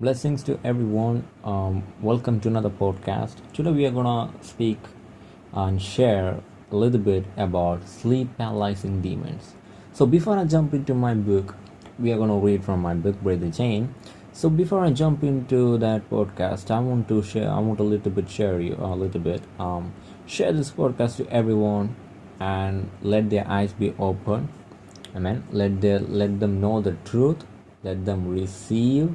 Blessings to everyone. Um, welcome to another podcast. Today we are gonna speak and share a little bit about sleep paralyzing demons. So before I jump into my book, we are gonna read from my book, Brother Jane. So before I jump into that podcast, I want to share. I want a little bit share you a little bit. Um, share this podcast to everyone and let their eyes be open. Amen. Let their let them know the truth. Let them receive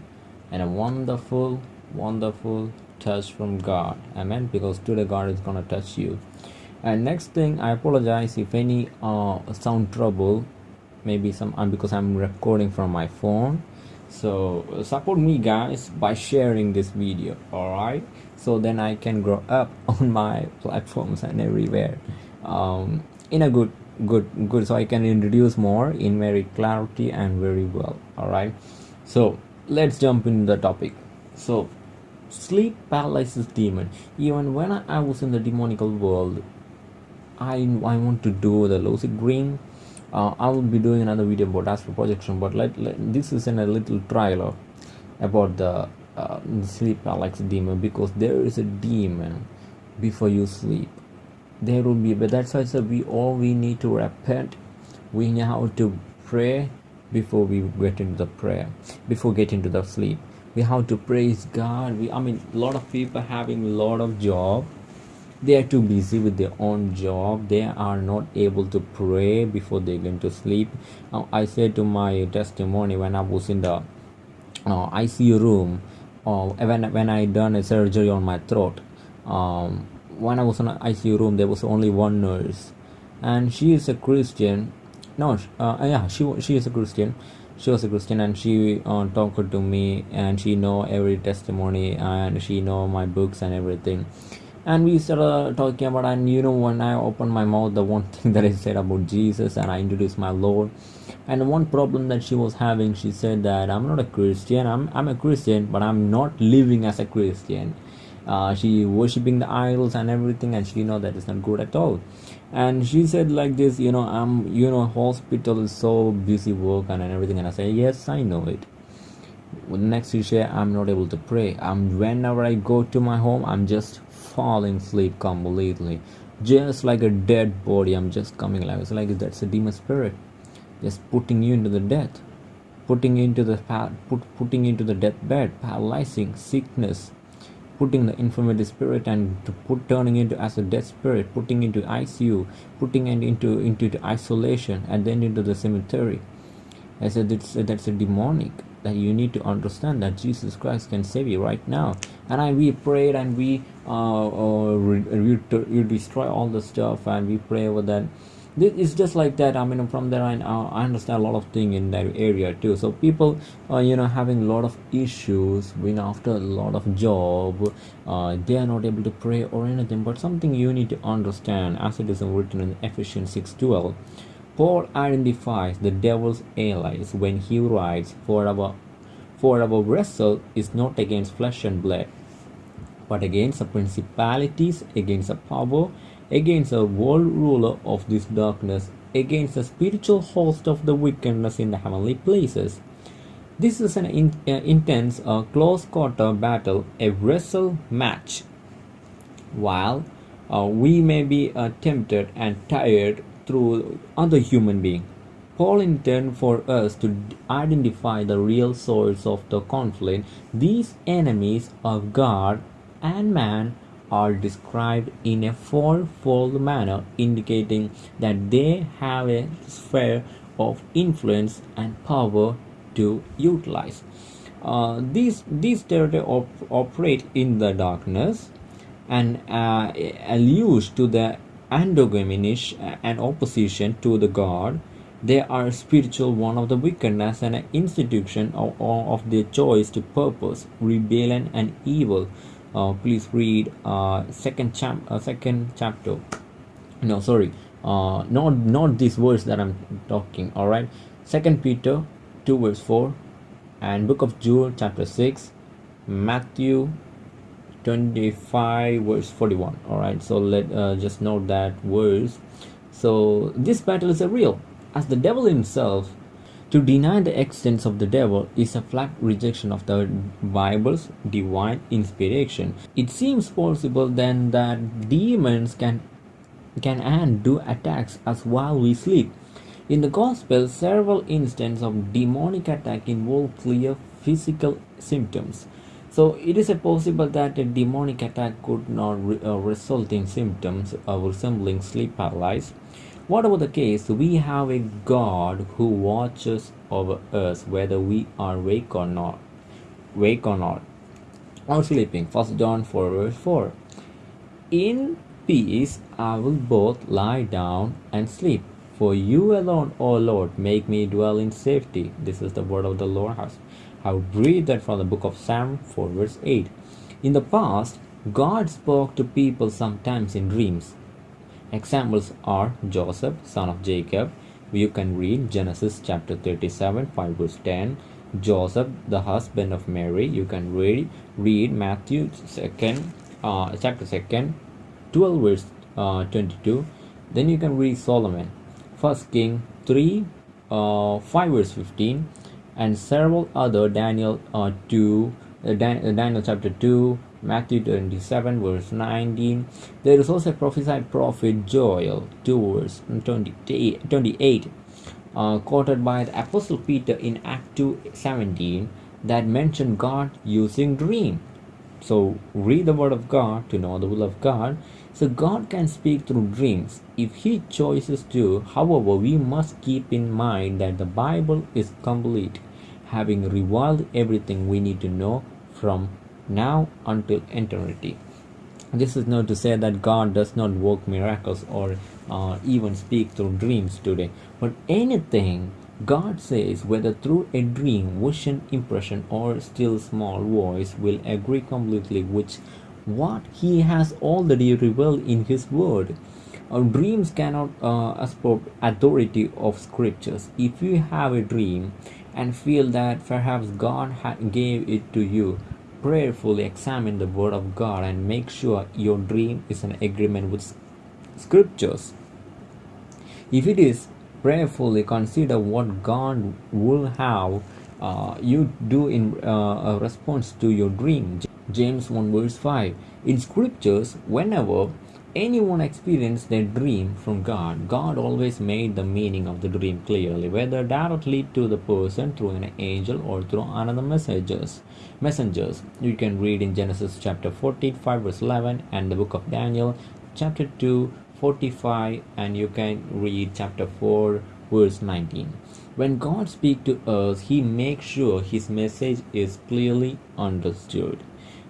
and a wonderful, wonderful touch from God. Amen. Because today God is gonna touch you. And next thing, I apologize if any uh, sound trouble, maybe some uh, because I'm recording from my phone. So support me, guys, by sharing this video. All right. So then I can grow up on my platforms and everywhere, um, in a good, good, good. So I can introduce more in very clarity and very well. All right. So let's jump into the topic. So sleep paralysis demon. Even when I, was in the demonical world i i want to do the lucid dream. Uh, i will be doing another video about astral projection but let, let this is in a little trailer about the, uh, sleep paralysis demon because there is a demon before you sleep. There will be but that's why said we all we need to repent. We know how to pray before we get into the prayer before getting to the sleep we have to praise god. We i mean a lot of people having a lot of job. They are too busy with their own job. They are not able to pray before they go to sleep. I said to my testimony when i was in the uh, icu room uh, when, when i done a surgery on my throat um, when i was in the icu room there was only one nurse. And she is a christian no uh, yeah she she is a christian. She was a christian and she uh, talked to me and she know every testimony and she know my books and everything. And we started talking about and you know when i opened my mouth the one thing that i said about jesus and i introduced my lord. And one problem that she was having she said that i'm not a christian. I'm, I'm a christian but i'm not living as a christian. Uh, she worshiping the idols and everything and she know that is not good at all and she said like this you know i'm you know hospital is so busy work and, and everything. And i say yes i know it. Next she say i'm not able to pray. I'm whenever i go to my home i'm just falling asleep completely. Just like a dead body i'm just coming like it's like that's a demon spirit just putting you into the death putting you into the put, putting you into the deathbed paralyzing sickness putting the infirmity spirit and put turning into as a dead spirit putting into icu putting it into into isolation and then into the cemetery. I said that's, that's a demonic that you need to understand that jesus christ can save you right now. And i we prayed and we uh, uh destroy all the stuff and we pray over that it's just like that i mean from there I, uh, I understand a lot of thing in that area too. So people uh, you know having a lot of issues when after a lot of job uh, they are not able to pray or anything. But something you need to understand as it is written in ephesians 6.12 paul identifies the devil's allies when he writes for our for our wrestle is not against flesh and blood but against the principalities against the power against the world ruler of this darkness, against the spiritual host of the wickedness in the heavenly places. This is an in, uh, intense, uh, close quarter battle, a wrestle match. While uh, we may be uh, tempted and tired through other human being, Paul intended for us to identify the real source of the conflict. These enemies of God and man are described in a fourfold manner, indicating that they have a sphere of influence and power to utilize. Uh, these these territories op- operate in the darkness and uh, allude to the antagonish and opposition to the God. They are spiritual one of the wickedness and an institution of, of their choice to purpose, rebellion, and evil uh, please read uh, second chap uh, second chapter. No sorry. Uh, not not this verse that i'm talking all right second peter 2 verse 4 and book of jude chapter 6 matthew 25 verse 41 all right so let uh, just note that verse. So this battle is a real. As the devil himself To deny the existence of the devil is a flat rejection of the Bible's divine inspiration. It seems possible then that demons can can and do attacks us while we sleep. In the Gospel, several instances of demonic attack involve clear physical symptoms. So it is possible that a demonic attack could not re- uh, result in symptoms uh, resembling sleep paralysis. Whatever the case, we have a God who watches over us whether we are awake or not, wake or not, or sleeping. First John 4 verse 4. In peace I will both lie down and sleep. For you alone, O Lord, make me dwell in safety. This is the word of the Lord. I will read that from the book of Psalm 4 verse 8. In the past, God spoke to people sometimes in dreams. Examples are Joseph, son of Jacob. You can read Genesis chapter 37, 5 verse 10. Joseph, the husband of Mary. You can read read Matthew second, uh, chapter second, 12 verse uh, 22. Then you can read Solomon, First King 3, uh, 5 verse 15, and several other Daniel uh, 2, uh, Dan- uh, Daniel chapter 2, Matthew 27 verse 19. There is also a prophesied prophet Joel 2 verse 28, 28 uh, quoted by the Apostle Peter in Act 2 17 that mention God using dream. So read the word of God to know the will of God. So God can speak through dreams if he chooses to. However, we must keep in mind that the Bible is complete, having revealed everything we need to know from now until eternity. This is not to say that God does not work miracles or uh, even speak through dreams today, but anything God says, whether through a dream, vision, impression, or still small voice, will agree completely with what He has already revealed in His Word. Our dreams cannot uh, usurp authority of scriptures. If you have a dream and feel that perhaps God gave it to you, prayerfully examine the Word of God and make sure your dream is in agreement with scriptures. If it is, prayerfully consider what God will have uh, you do in uh, response to your dream. James 1 verse 5. In scriptures, whenever anyone experienced their dream from God, God always made the meaning of the dream clearly, whether directly to the person through an angel or through another messengers. Messengers. You can read in Genesis chapter 14, 5 verse 11, and the book of Daniel chapter 2 45 and you can read chapter 4 verse 19 when god speaks to us he makes sure his message is clearly understood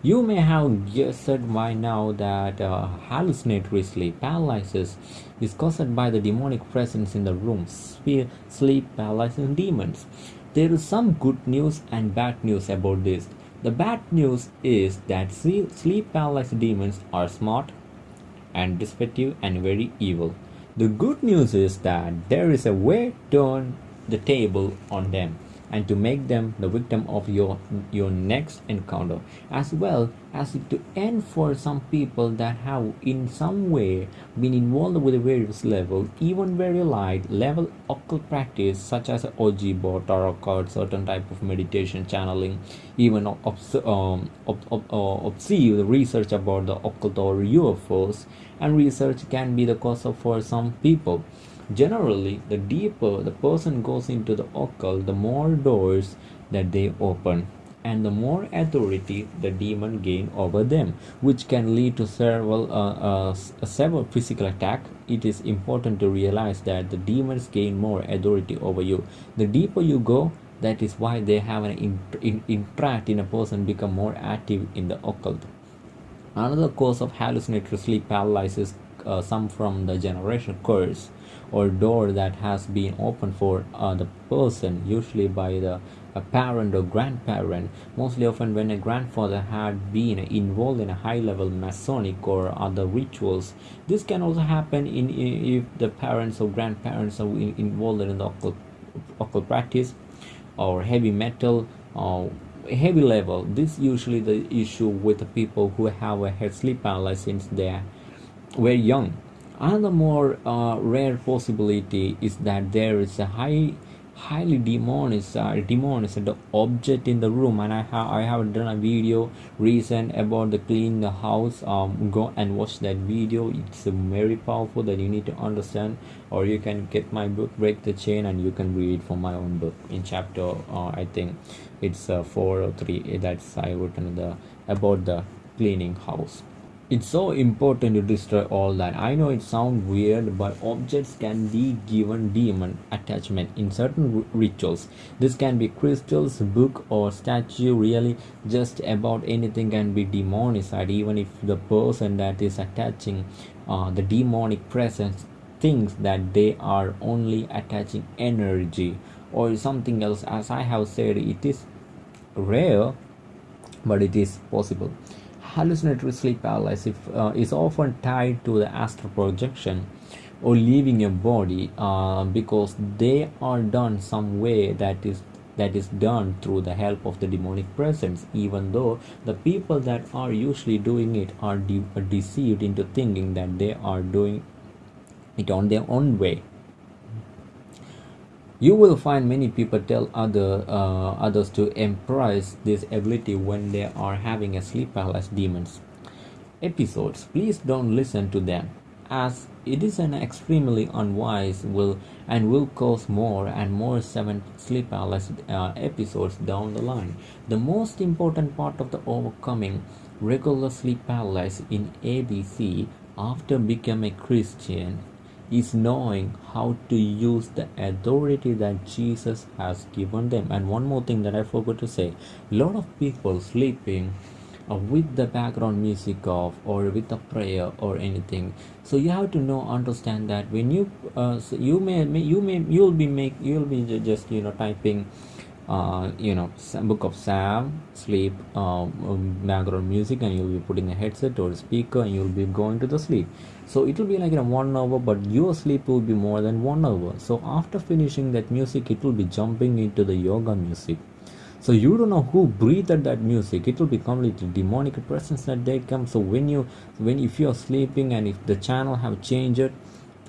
you may have guessed by now that uh, hallucinatory sleep paralysis is caused by the demonic presence in the room sleep paralysis demons. There is some good news and bad news about this. The bad news is that sleep paralysis demons are smart and deceptive and very evil. The good news is that there is a way to turn the table on them and to make them the victim of your your next encounter as well as to end for some people that have in some way been involved with various level even very light level occult practice such as Ouija board tarot card certain type of meditation channeling even obs- um, ob- ob- uh, research about the occult or UFOs and research can be the cause of for some people Generally, the deeper the person goes into the occult, the more doors that they open and the more authority the demon gain over them which can lead to several uh, uh, several physical attack. It is important to realize that the demons gain more authority over you. The deeper you go that is why they have an in, in, in a person become more active in the occult. Another cause of hallucinatory sleep paralysis uh, some from the generation curse or door that has been opened for uh, the person usually by the a parent or grandparent. Mostly often when a grandfather had been involved in a high level masonic or other rituals this can also happen in if the parents or grandparents are involved in the occult, occult practice or heavy metal or heavy level. This usually the issue with the people who have a head sleep paralysis since they were young Another more uh, rare possibility is that there is a high highly demonized uh, demonized the object in the room. And i have i have done a video recent about the clean the house. Um go and watch that video. It's very powerful that you need to understand or you can get my book break the chain and you can read from my own book in chapter uh, i think it's uh, four or three. That's i written the about the cleaning house it's so important to destroy all that. I know it sounds weird but objects can be given demon attachment in certain rituals. This can be crystals book or statue. Really just about anything can be demonized even if the person that is attaching uh, the demonic presence thinks that they are only attaching energy or something else. As i have said it is rare but it is possible hallucinatory sleep paralysis uh, is often tied to the astral projection or leaving your body uh, because they are done some way that is that is done through the help of the demonic presence even though the people that are usually doing it are, de- are deceived into thinking that they are doing it on their own way you will find many people tell other uh, others to embrace this ability when they are having a sleep paralysis demons. Episodes please don't listen to them as it is an extremely unwise will and will cause more and more seven sleep paralysis uh, episodes down the line. The most important part of the overcoming regular sleep paralysis in abc after becoming a christian is knowing how to use the authority that Jesus has given them. And one more thing that I forgot to say a lot of people sleeping uh, with the background music off or with a prayer or anything so you have to know understand that when you uh, so you may, may you may you'll be make you'll be just you know typing uh, you know book of psalm sleep um, um, background music and you'll be putting a headset or a speaker and you'll be going to the sleep. So it will be like in one hour but your sleep will be more than one hour. So after finishing that music it will be jumping into the yoga music. So you don't know who breathed that music. It will be completely demonic presence that they come. So when you when if you're sleeping and if the channel have changed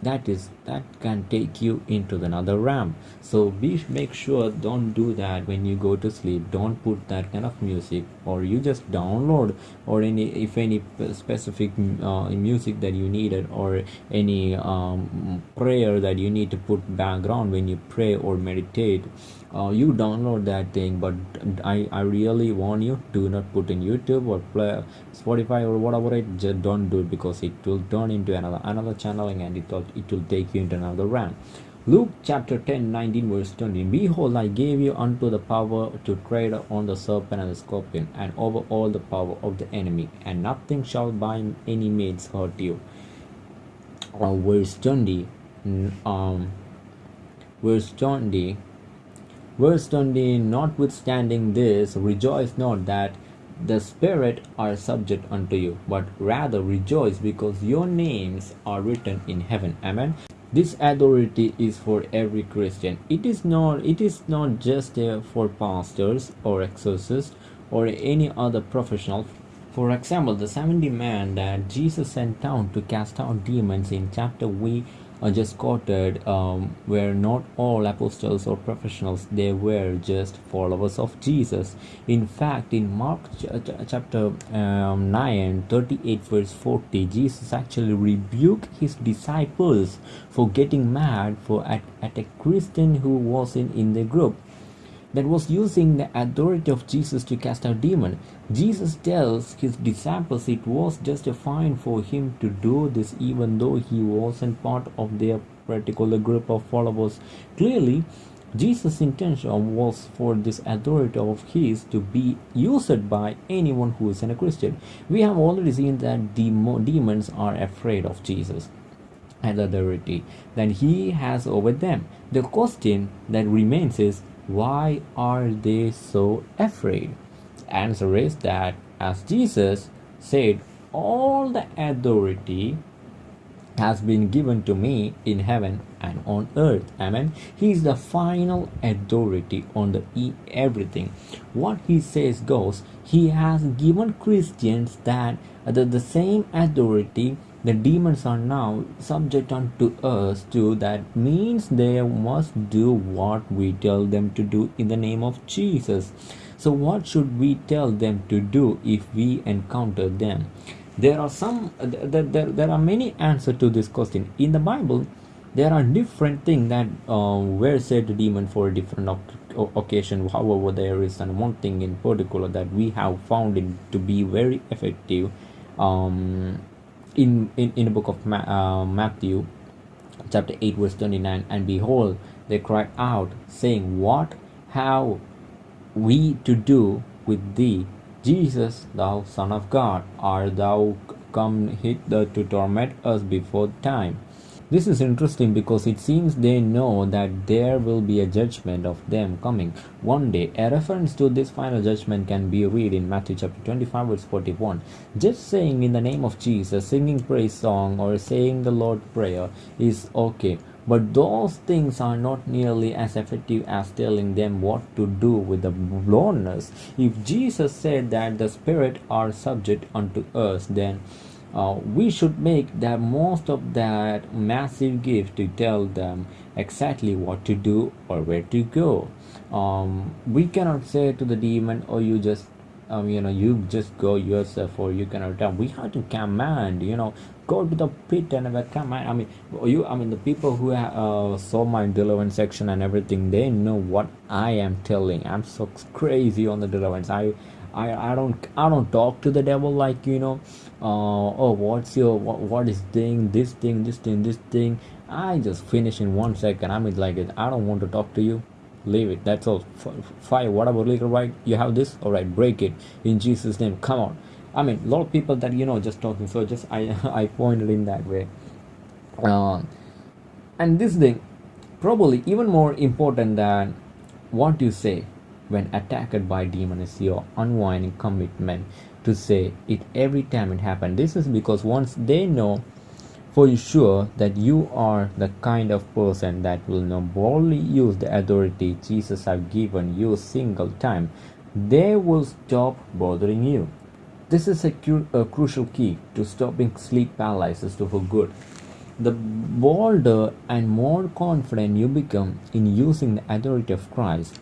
that is that can take you into another realm. So be make sure don't do that when you go to sleep. Don't put that kind of music or you just download or any if any specific uh, music that you needed or any um, prayer that you need to put background when you pray or meditate uh, you download that thing but I, I really warn you do not put in youtube or play spotify or whatever it just don't do it because it will turn into another another channeling and it will, it will take you into another realm Luke chapter 10, 19, verse 20. Behold, I gave you unto the power to tread on the serpent and the scorpion, and over all the power of the enemy, and nothing shall by any means hurt you. Uh, verse 20. Um, verse 20 Verse 20 Notwithstanding this, rejoice not that the Spirit are subject unto you, but rather rejoice because your names are written in heaven. Amen. This authority is for every Christian. It is not it is not just uh, for pastors or exorcists or any other professional. For example, the 70 men that Jesus sent down to cast out demons in chapter 1 I just quoted um, were not all apostles or professionals, they were just followers of Jesus. In fact, in Mark ch ch chapter um, 9, 38, verse 40, Jesus actually rebuked his disciples for getting mad for at, at a Christian who wasn't in the group that was using the authority of Jesus to cast out demons. Jesus tells his disciples it was just fine for him to do this even though he wasn't part of their particular group of followers. Clearly, Jesus' intention was for this authority of his to be used by anyone who is a Christian. We have already seen that demons are afraid of Jesus and authority that he has over them. The question that remains is why are they so afraid? Answer is that as Jesus said, all the authority has been given to me in heaven and on earth. Amen. He is the final authority on the everything. What he says goes he has given christians that the, the same authority the demons are now subject unto us too that means they must do what we tell them to do in the name of jesus. So what should we tell them to do if we encounter them? There are some there, there, there are many answers to this question. In the bible there are different things that uh, were said to demon for different occasion however there is one thing in particular that we have found it to be very effective um, in, in in the book of Ma- uh, matthew chapter 8 verse 29 and behold they cried out saying what have we to do with thee? Jesus thou son of god art thou come hither to torment us before time this is interesting because it seems they know that there will be a judgment of them coming one day. A reference to this final judgment can be read in Matthew chapter 25 verse 41. Just saying in the name of Jesus, singing praise song or saying the Lord prayer is okay. But those things are not nearly as effective as telling them what to do with the blindness. If Jesus said that the Spirit are subject unto us, then uh, we should make the most of that massive gift to tell them exactly what to do or where to go. Um, we cannot say to the demon oh you just um, you know you just go yourself or you cannot tell we have to command you know go to the pit and have a command. I mean you i mean the people who uh, saw my deliverance section and everything they know what i am telling. I'm so crazy on the deliverance i I, I don't I don't talk to the devil like you know uh, oh what's your what, what is thing this thing this thing this thing. I just finish in one second. I mean like I don't want to talk to you. Leave it. That's all. Fire. Whatever legal right? You have this? All right. Break it. In Jesus name. Come on. I mean a lot of people that you know just talking. So just I I pointed in that way. Uh, and this thing probably even more important than what you say when attacked by demon is your unwinding commitment to say it every time it happens. This is because once they know for sure that you are the kind of person that will not boldly use the authority Jesus have given you single time, they will stop bothering you. This is a, cu- a crucial key to stopping sleep paralysis for good. The bolder and more confident you become in using the authority of Christ,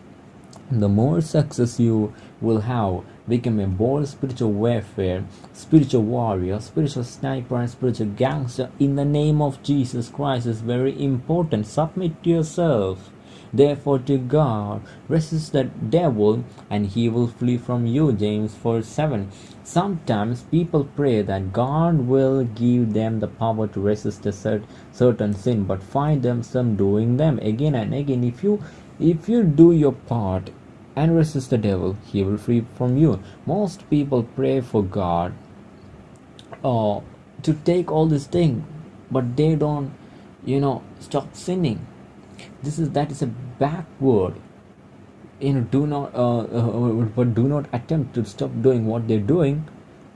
the more success you will have become a bold spiritual warfare spiritual warrior spiritual sniper and spiritual gangster in the name of jesus christ is very important. Submit to yourself. Therefore to god resist the devil and he will flee from you. James 4 7 sometimes people pray that god will give them the power to resist a certain sin but find themselves doing them. Again and again if you if you do your part and resist the devil, he will free from you. Most people pray for God uh, to take all this thing, but they don't, you know, stop sinning. This is that is a backward. You know, do not, uh, uh, but do not attempt to stop doing what they're doing.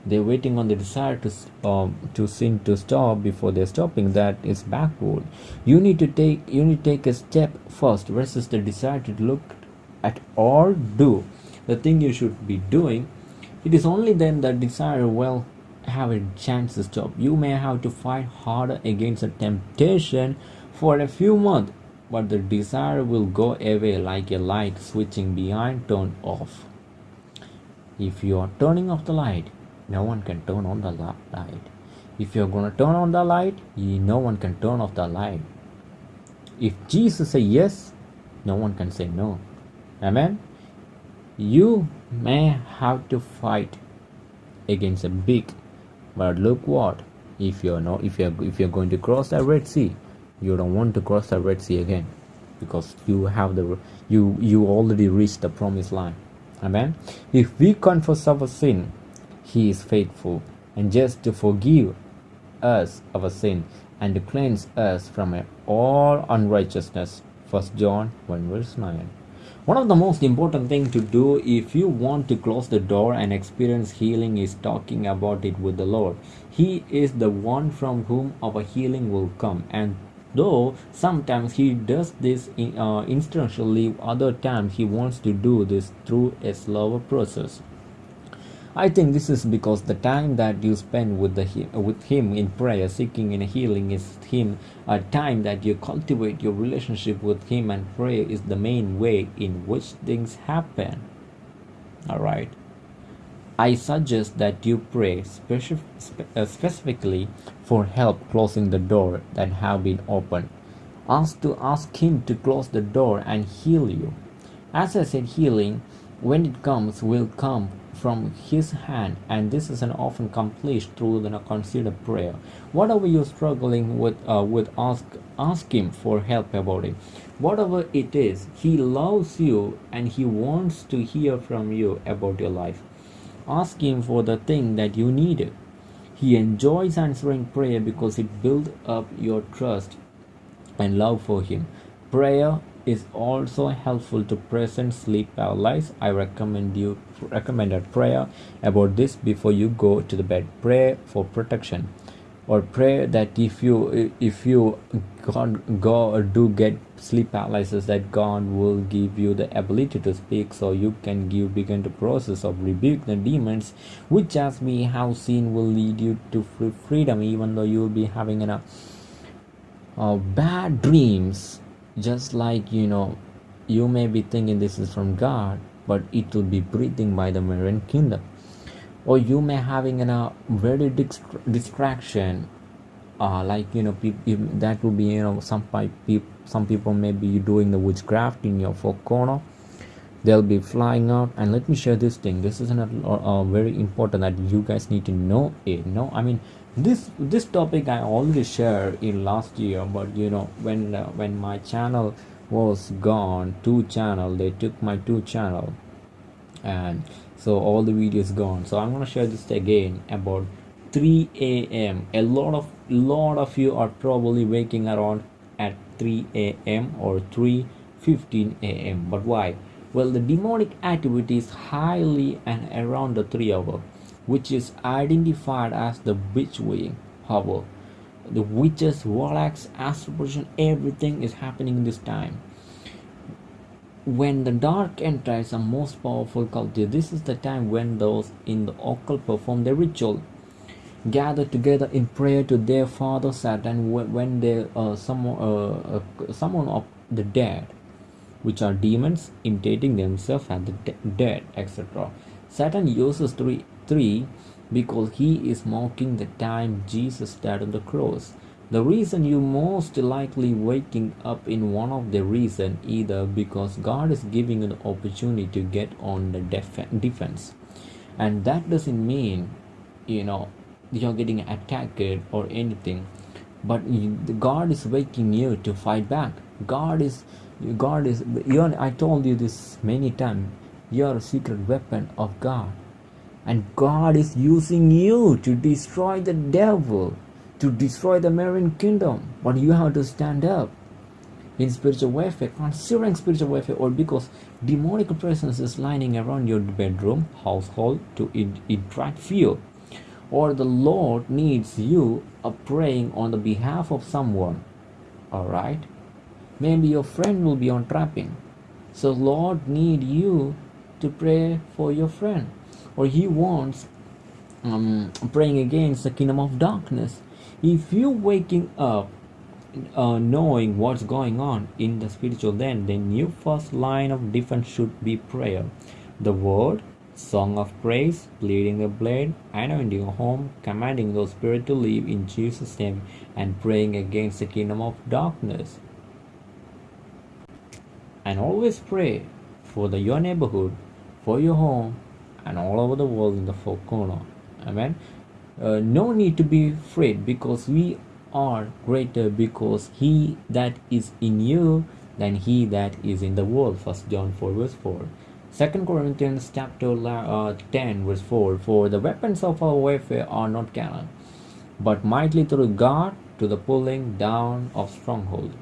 They're waiting on the desire to um, to sin to stop before they're stopping. That is backward. You need to take you need to take a step first. versus the desire to look at all do the thing you should be doing it is only then that desire will have a chance to stop you may have to fight harder against a temptation for a few months but the desire will go away like a light switching behind turned off if you are turning off the light no one can turn on the light if you're going to turn on the light no one can turn off the light if jesus say yes no one can say no Amen. You may have to fight against a big, but look what if you're not if you're if you're going to cross the Red Sea, you don't want to cross the Red Sea again because you have the you you already reached the promised land. Amen. If we confess our sin, He is faithful and just to forgive us of our sin and to cleanse us from all unrighteousness. 1 John 1 verse 9. One of the most important thing to do if you want to close the door and experience healing is talking about it with the Lord. He is the one from whom our healing will come and though sometimes he does this in, uh, other times he wants to do this through a slower process I think this is because the time that you spend with the with him in prayer, seeking in healing, is him a time that you cultivate your relationship with him, and prayer is the main way in which things happen. All right. I suggest that you pray specif- uh, specifically for help closing the door that have been opened. Ask to ask him to close the door and heal you. As I said, healing, when it comes, will come from his hand and this is an often accomplished through the considered prayer. Whatever you're struggling with uh, with ask ask him for help about it? Whatever it is he loves you and he wants to hear from you about your life. Ask him for the thing that you needed he enjoys answering prayer because it builds up your trust and love for him. Prayer is also helpful to present sleep paralysis. I recommend you recommended prayer about this before you go to the bed. Pray for protection or pray that if you if you God go or do get sleep paralysis that God will give you the ability to speak so you can give begin the process of rebuke the demons which as we have seen will lead you to freedom even though you will be having a uh, bad dreams just like you know you may be thinking this is from god but it will be breathing by the marine kingdom. Or you may having a uh, very distraction uh, like you know that will be you know some people some people may be doing the witchcraft in your four corner. They'll be flying out. And let me share this thing. This is a uh, very important that you guys need to know it no i mean this this topic i already shared in last year but you know when uh, when my channel was gone two channel they took my two channel and so all the videos gone. So i'm gonna share this again about 3 a.m a lot of lot of you are probably waking around at 3 a.m or 3 15 a.m but why? Well the demonic activity is highly and around the 3 hour which is identified as the witch wing however the witches warlocks astral everything is happening in this time. When the dark enters a most powerful culture this is the time when those in the occult perform their ritual. Gather together in prayer to their father satan when they uh, summon, uh, uh, summon of the dead which are demons imitating themselves as the de- dead etc satan uses three 3 because he is mocking the time Jesus died on the cross. The reason you most likely waking up in one of the reason either because God is giving an opportunity to get on the def- defense, and that doesn't mean you know you're getting attacked or anything, but God is waking you to fight back. God is God is you I told you this many times. You're a secret weapon of God and God is using you to destroy the devil, to destroy the marine kingdom. But you have to stand up in spiritual warfare, considering spiritual warfare, or because demonic presence is lining around your bedroom, household to interact fear, or the Lord needs you a praying on the behalf of someone. All right, maybe your friend will be on trapping, so Lord need you to pray for your friend or he wants um, praying against the kingdom of darkness. If you waking up uh, knowing what's going on in the spiritual then then your first line of defense should be prayer the word song of praise pleading the blade anointing your home commanding the spirit to live in jesus name and praying against the kingdom of darkness and always pray for the your neighborhood for your home and all over the world in the four corner. Amen? Uh, no need to be afraid because we are greater because he that is in you than he that is in the world. First john 4 verse 4 second corinthians chapter uh, 10 verse 4 for the weapons of our warfare are not carnal but mighty through god to the pulling down of stronghold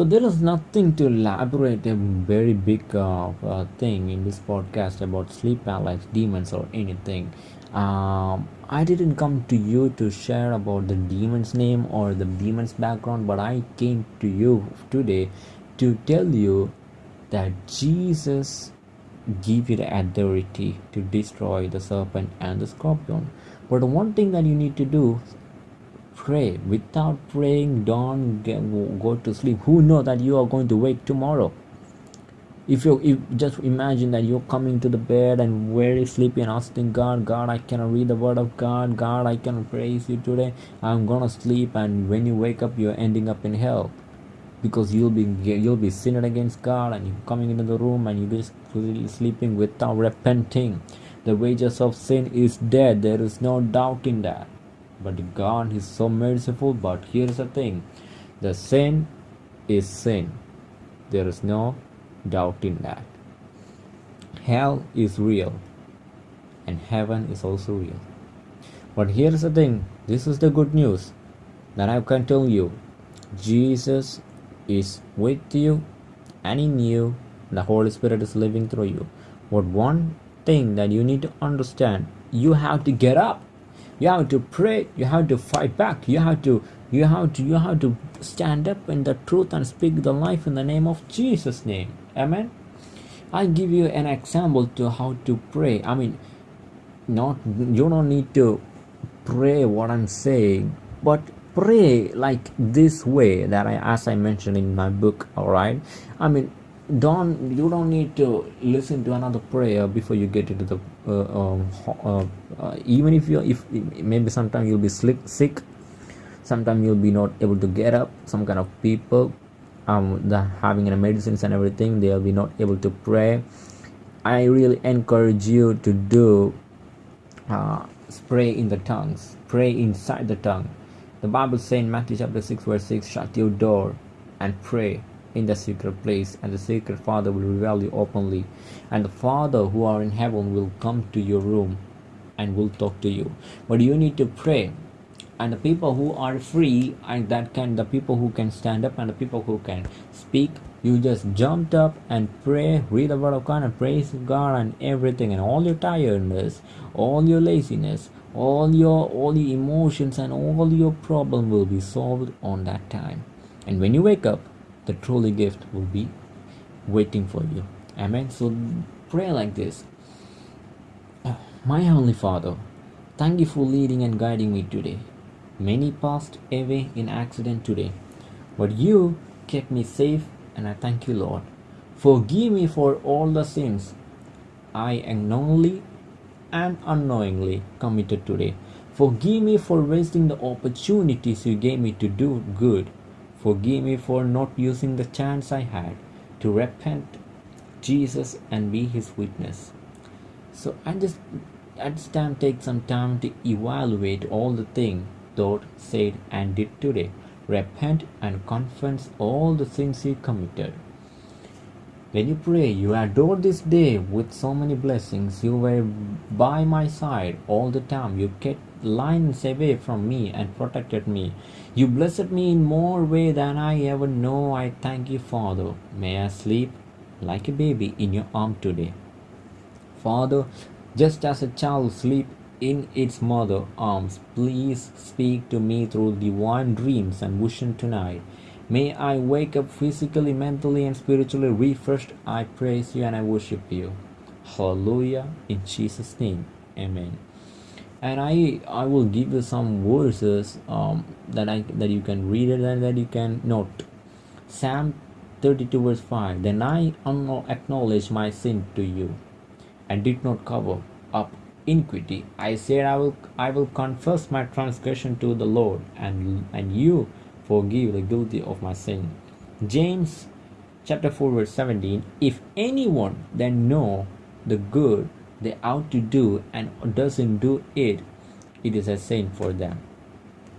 so there is nothing to elaborate a very big uh, uh, thing in this podcast about sleep paralysis, demons, or anything. Um, I didn't come to you to share about the demon's name or the demon's background, but I came to you today to tell you that Jesus give you the authority to destroy the serpent and the scorpion. But one thing that you need to do pray without praying don't go to sleep who know that you are going to wake tomorrow if you if just imagine that you're coming to the bed and very sleepy and asking god god i cannot read the word of god god i cannot praise you today i'm gonna sleep and when you wake up you're ending up in hell because you'll be you'll be sinning against God and you're coming into the room and you'll be sleeping without repenting. The wages of sin is death. There is no doubt in that. But God is so merciful. But here's the thing: the sin is sin. There is no doubt in that. Hell is real, and heaven is also real. But here's the thing: this is the good news that I can tell you. Jesus is with you and in you. The Holy Spirit is living through you. But one thing that you need to understand you have to get up. You have to pray. You have to fight back. You have to you have to you have to stand up in the truth and speak the life in the name of Jesus' name. Amen. I give you an example to how to pray. I mean, not you don't need to pray what I'm saying, but pray like this way that I as I mentioned in my book all right I mean don't you don't need to listen to another prayer before you get into the uh, um, uh, uh, even if you if maybe sometimes you'll be sick sick. Sometimes you'll be not able to get up. Some kind of people um the having the medicines and everything they'll be not able to pray. I really encourage you to do uh, pray in the tongues. Pray inside the tongue. The Bible says in Matthew chapter 6 verse 6, shut your door and pray in the secret place, and the secret Father will reveal you openly. And the Father who are in heaven will come to your room and will talk to you. But you need to pray. And the people who are free and that can the people who can stand up and the people who can speak, you just jumped up and pray, read the word of God and praise God and everything and all your tiredness, all your laziness, all your all the emotions and all your problem will be solved on that time and when you wake up the truly gift will be waiting for you. Amen. So pray like this. My heavenly father thank you for leading and guiding me today. Many passed away in accident today but you kept me safe and i thank you lord. Forgive me for all the sins i acknowledge and unknowingly committed today. Forgive me for wasting the opportunities you gave me to do good. Forgive me for not using the chance I had to repent Jesus and be his witness. So I just at this time take some time to evaluate all the things thought, said and did today. Repent and confess all the sins you committed. When you pray, you adore this day with so many blessings. You were by my side all the time. You kept lines away from me and protected me. You blessed me in more way than I ever know. I thank you, Father. May I sleep like a baby in your arm today. Father, just as a child sleeps in its mother arms, please speak to me through divine dreams and vision tonight. May I wake up physically, mentally, and spiritually refreshed. I praise you and I worship you. Hallelujah. In Jesus' name. Amen. And I I will give you some verses um, that I that you can read it and that you can note. Psalm 32 verse 5. Then I acknowledge my sin to you and did not cover up iniquity. I said I will I will confess my transgression to the Lord and and you forgive the guilty of my sin. James chapter 4 verse 17 If anyone then know the good they ought to do and doesn't do it, it is a sin for them.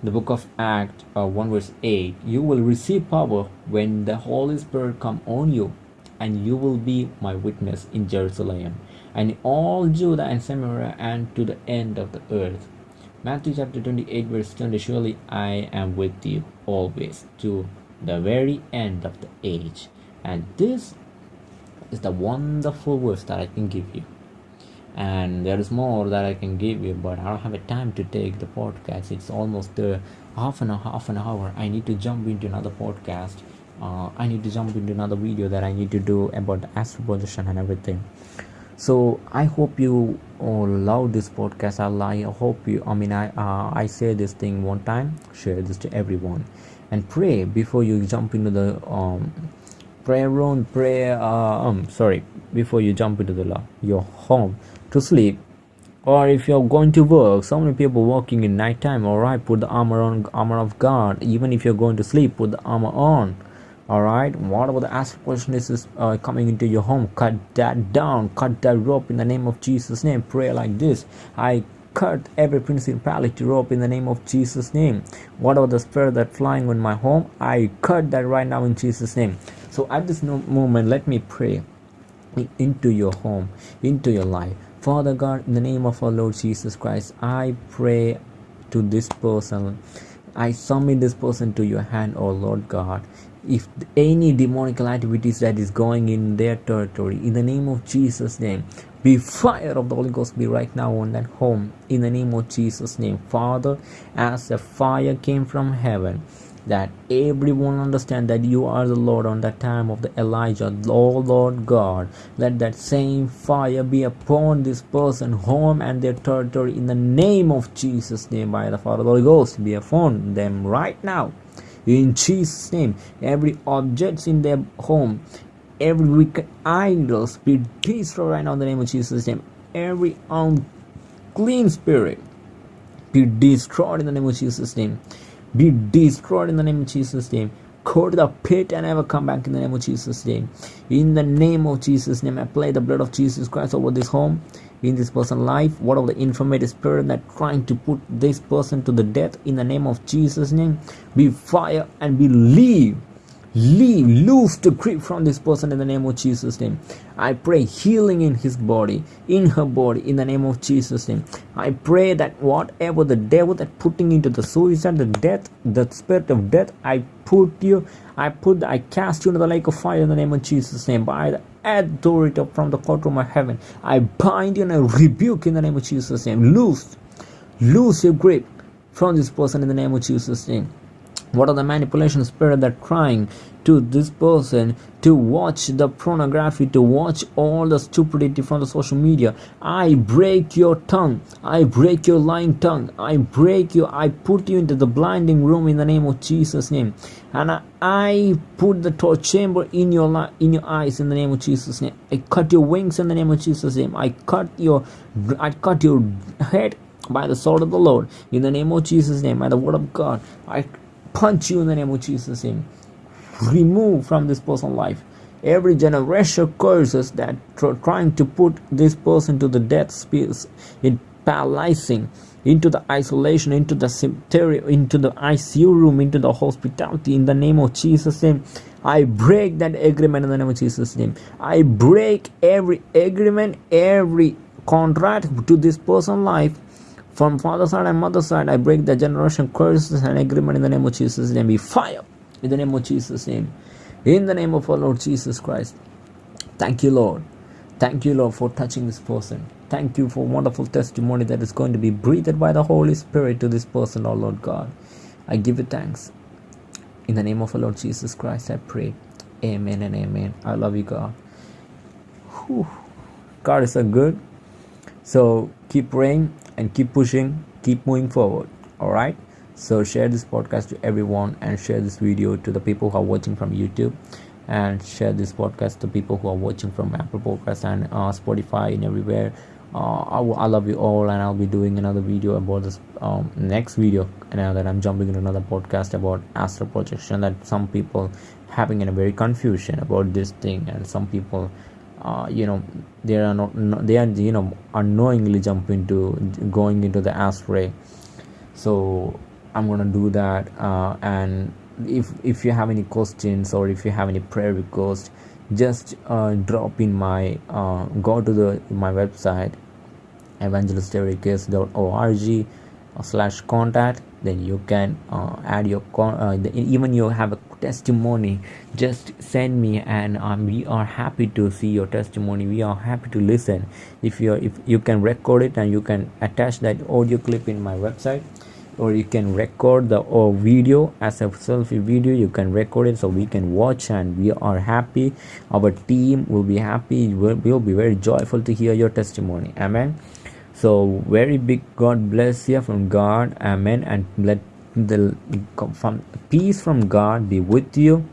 The book of Acts uh, 1 verse 8 You will receive power when the Holy Spirit come on you and you will be my witness in Jerusalem and all Judah and Samaria and to the end of the earth. Matthew chapter 28 verse 20 Surely I am with you always to the very end of the age. And this is the wonderful verse that I can give you. And there is more that I can give you, but I don't have a time to take the podcast. It's almost uh, half an hour, half an hour. I need to jump into another podcast. Uh, I need to jump into another video that I need to do about the and everything. so i hope you all love this podcast i hope you i mean i uh, i say this thing one time share this to everyone and pray before you jump into the um prayer room prayer uh, um sorry before you jump into the your home to sleep. Or if you're going to work so many people working in night time all right put the armor on armor of god. Even if you're going to sleep put the armor on all right? What about the astral projection uh, coming into your home. Cut that down. Cut that rope in the name of jesus name. Pray like this. I cut every principality rope in the name of jesus name. Whatever the spirit that flying in my home? I cut that right now in jesus name. So at this moment let me pray into your home into your life Father God, in the name of our Lord Jesus Christ, I pray to this person. I submit this person to your hand, oh Lord God. If any demonical activities that is going in their territory, in the name of Jesus' name, be fire of the Holy Ghost be right now on that home. In the name of Jesus' name, Father, as the fire came from heaven, that everyone understand that you are the Lord on that time of the Elijah, oh Lord God. Let that same fire be upon this person, home and their territory in the name of Jesus' name by the Father, the Holy Ghost be upon them right now. In Jesus' name, every object in their home, every wicked idols be destroyed right now in the name of Jesus' name. Every unclean spirit be destroyed in the name of Jesus' name be destroyed in the name of Jesus' name. Go to the pit and never come back in the name of Jesus' name. In the name of Jesus' name, I play the blood of Jesus Christ over this home, in this person's life. What of the inflammatory spirit that trying to put this person to the death in the name of Jesus' name? Be fire and believe leave loose to creep from this person in the name of jesus name. I pray healing in his body in her body in the name of jesus name. I pray that whatever the devil that putting into the suicide the death the spirit of death i put you i put i cast you into the lake of fire in the name of jesus name. By the authority from the courtroom of heaven i bind you and i rebuke in the name of jesus name. Loose loose your grip from this person in the name of jesus name what are the manipulation spirit that trying to this person to watch the pornography to watch all the stupidity from the social media? I break your tongue. I break your lying tongue. I break you. I put you into the blinding room in the name of jesus name. And i, I put the torch chamber in your in your eyes in the name of jesus name. I cut your wings in the name of jesus name. I cut your i cut your head by the sword of the Lord, in the name of Jesus' name, by the word of God, I punch you in the name of Jesus' name. Remove from this person's life. Every generation curses that tr- trying to put this person to the death space in paralyzing into the isolation into the cemetery into the icu room into the hospitality in the name of jesus name. I break that agreement in the name of jesus name. I break every agreement every contract to this person's life from father side and mother side, I break the generation curses and agreement in the name of Jesus' name. Be fire in the name of Jesus' name. In the name of our Lord Jesus Christ. Thank you, Lord. Thank you, Lord, for touching this person. Thank you for wonderful testimony that is going to be breathed by the Holy Spirit to this person, oh Lord God. I give you thanks. In the name of our Lord Jesus Christ, I pray. Amen and amen. I love you, God. Whew. God is so good. So keep praying and keep pushing, keep moving forward. All right. So share this podcast to everyone and share this video to the people who are watching from YouTube and share this podcast to people who are watching from Apple Podcasts and uh, Spotify and everywhere. Uh, I, I, love you all, and I'll be doing another video about this um, next video. And that I'm jumping into another podcast about astral projection that some people having a very confusion about this thing, and some people uh, you know they are not they are you know unknowingly jump into going into the astray so i'm gonna do that uh, and if if you have any questions or if you have any prayer request just uh, drop in my uh, go to the my website evangelistericcase.org slash contact. Then you can uh, add your con- uh, even you have a testimony just send me and um, we are happy to see your testimony. We are happy to listen. If you if you can record it and you can attach that audio clip in my website or you can record the or video as a selfie video you can record it so we can watch and we are happy. Our team will be happy. We'll, we'll be very joyful to hear your testimony. Amen. So very big god bless you from god. Amen. And let the from peace from god be with you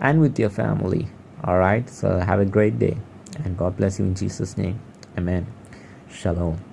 and with your family. All right so have a great day and god bless you in jesus name. Amen. Shalom